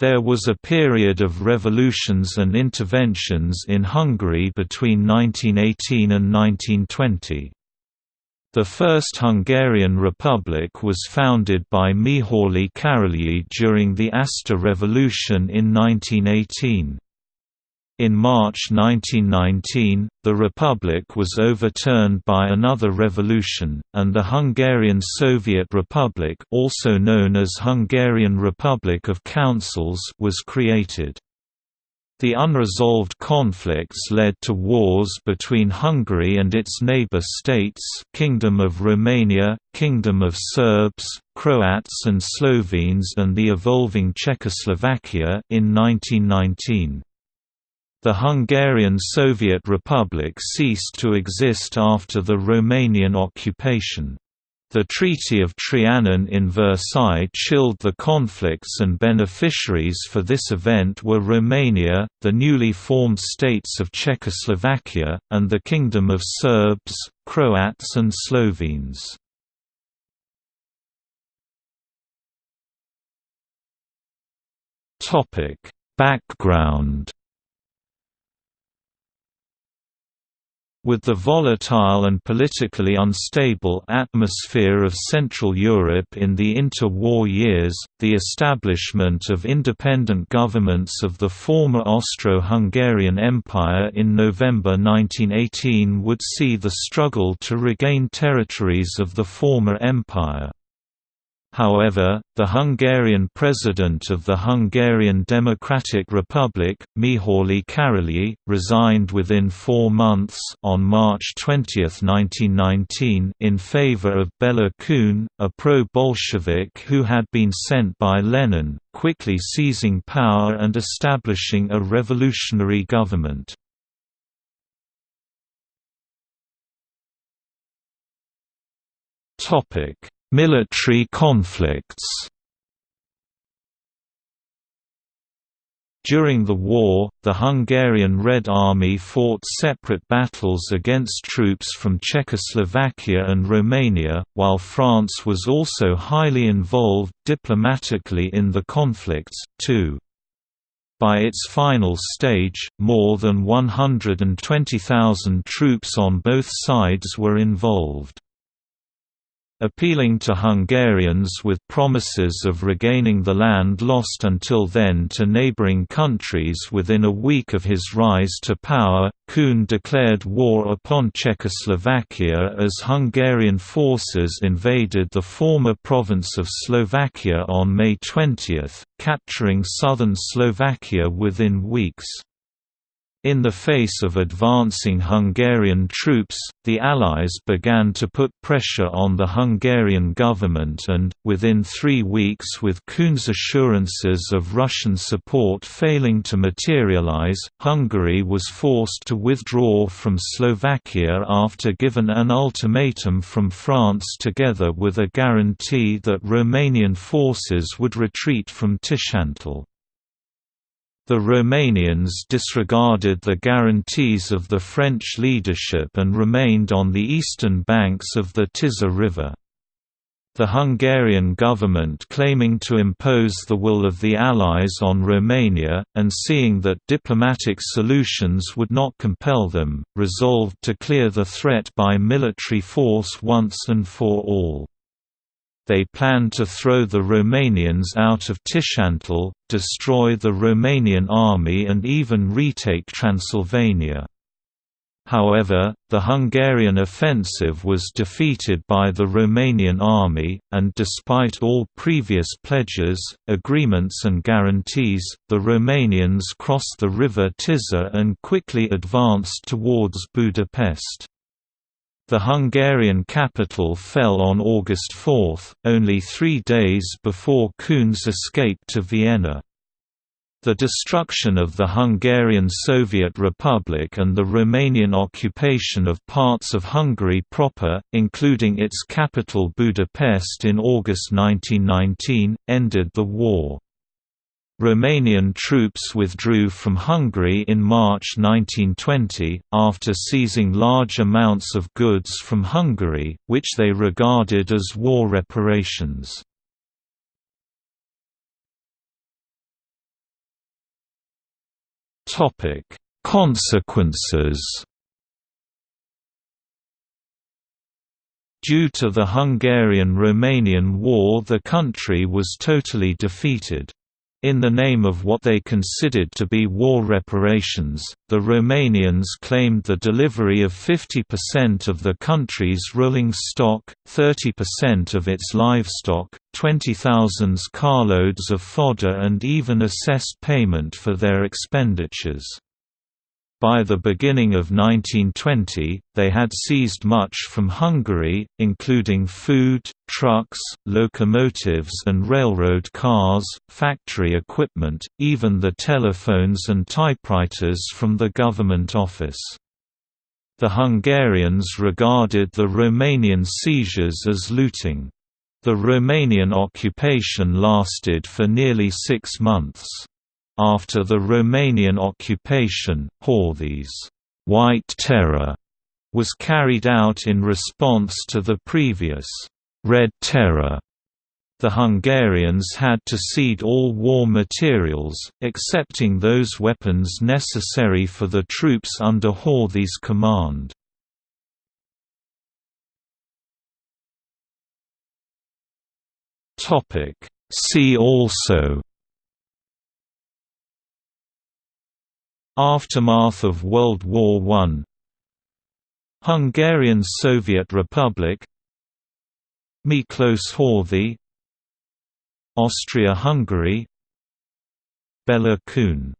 There was a period of revolutions and interventions in Hungary between 1918 and 1920. The First Hungarian Republic was founded by Mihaly Károlyi during the Aster Revolution in 1918. In March 1919, the republic was overturned by another revolution, and the Hungarian Soviet Republic also known as Hungarian Republic of Councils was created. The unresolved conflicts led to wars between Hungary and its neighbor states Kingdom of Romania, Kingdom of Serbs, Croats and Slovenes and the evolving Czechoslovakia in 1919. The Hungarian Soviet Republic ceased to exist after the Romanian occupation. The Treaty of Trianon in Versailles chilled the conflicts and beneficiaries for this event were Romania, the newly formed states of Czechoslovakia, and the Kingdom of Serbs, Croats and Slovenes. Background With the volatile and politically unstable atmosphere of Central Europe in the inter-war years, the establishment of independent governments of the former Austro-Hungarian Empire in November 1918 would see the struggle to regain territories of the former empire. However, the Hungarian president of the Hungarian Democratic Republic, Mihaly Károlyi, resigned within four months on March 20, 1919 in favor of Bela Kun, a pro-Bolshevik who had been sent by Lenin, quickly seizing power and establishing a revolutionary government. Topic Military conflicts During the war, the Hungarian Red Army fought separate battles against troops from Czechoslovakia and Romania, while France was also highly involved diplomatically in the conflicts, too. By its final stage, more than 120,000 troops on both sides were involved. Appealing to Hungarians with promises of regaining the land lost until then to neighbouring countries within a week of his rise to power, Kun declared war upon Czechoslovakia as Hungarian forces invaded the former province of Slovakia on May 20, capturing southern Slovakia within weeks. In the face of advancing Hungarian troops, the Allies began to put pressure on the Hungarian government and, within three weeks with Kun's assurances of Russian support failing to materialize, Hungary was forced to withdraw from Slovakia after given an ultimatum from France together with a guarantee that Romanian forces would retreat from Tiszántúl. The Romanians disregarded the guarantees of the French leadership and remained on the eastern banks of the Tisza River. The Hungarian government claiming to impose the will of the Allies on Romania, and seeing that diplomatic solutions would not compel them, resolved to clear the threat by military force once and for all. They planned to throw the Romanians out of Tiszántúl, destroy the Romanian army and even retake Transylvania. However, the Hungarian offensive was defeated by the Romanian army, and despite all previous pledges, agreements and guarantees, the Romanians crossed the river Tisza and quickly advanced towards Budapest. The Hungarian capital fell on August 4, only three days before Kun's escape to Vienna. The destruction of the Hungarian Soviet Republic and the Romanian occupation of parts of Hungary proper, including its capital Budapest in August 1919, ended the war. Romanian troops withdrew from Hungary in March 1920, after seizing large amounts of goods from Hungary, which they regarded as war reparations. Consequences Due to the Hungarian–Romanian War the country was totally defeated. In the name of what they considered to be war reparations, the Romanians claimed the delivery of 50% of the country's rolling stock, 30% of its livestock, 20,000 carloads of fodder and even assessed payment for their expenditures. By the beginning of 1920, they had seized much from Hungary, including food, trucks, locomotives and railroad cars, factory equipment, even the telephones and typewriters from the government office. The Hungarians regarded the Romanian seizures as looting. The Romanian occupation lasted for nearly six months. After the Romanian occupation, Horthy's White Terror was carried out in response to the previous Red Terror. The Hungarians had to cede all war materials, excepting those weapons necessary for the troops under Horthy's command. See also Aftermath of World War I Hungarian Soviet Republic. Miklos Horthy. Austria-Hungary. Bela Kun